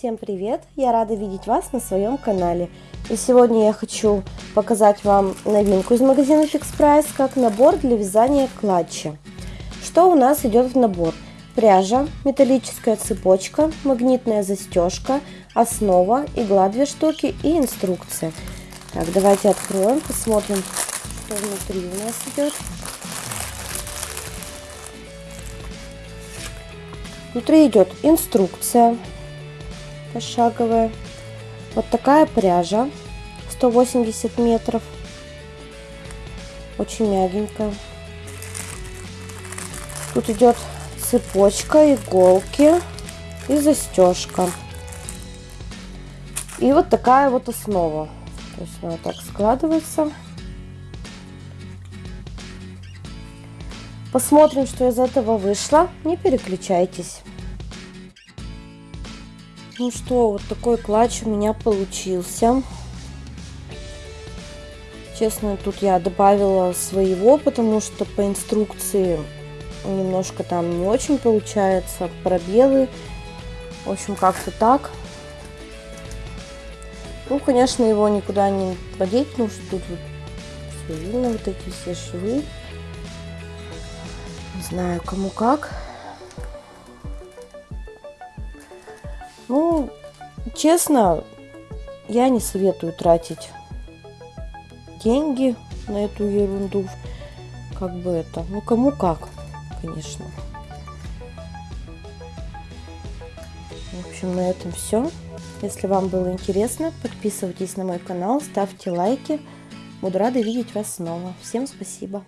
привет! Я рада видеть вас на своем канале. И сегодня я хочу показать вам новинку из магазина Fix Price, как набор для вязания клатча. Что у нас идет в набор? Пряжа, металлическая цепочка, магнитная застежка, основа, игла 2 штуки и инструкция. Так, давайте откроем, посмотрим, что внутри у нас идет. Внутри идет инструкция пошаговая. Вот такая пряжа 180 метров. Очень мягенькая. Тут идет цепочка, иголки и застежка. И вот такая вот основа. То есть она так складывается. Посмотрим, что из этого вышло. Не переключайтесь. Ну что, вот такой клатч у меня получился. Честно, тут я добавила своего, потому что по инструкции немножко там не очень получается. Пробелы. В общем, как-то так. Ну, конечно, его никуда не подеть, потому что тут вот все видно, вот эти все швы. Не знаю, кому как. Ну, честно, я не советую тратить деньги на эту ерунду. Как бы это, ну кому как, конечно. В общем, на этом все. Если вам было интересно, подписывайтесь на мой канал, ставьте лайки. Буду рада видеть вас снова. Всем спасибо.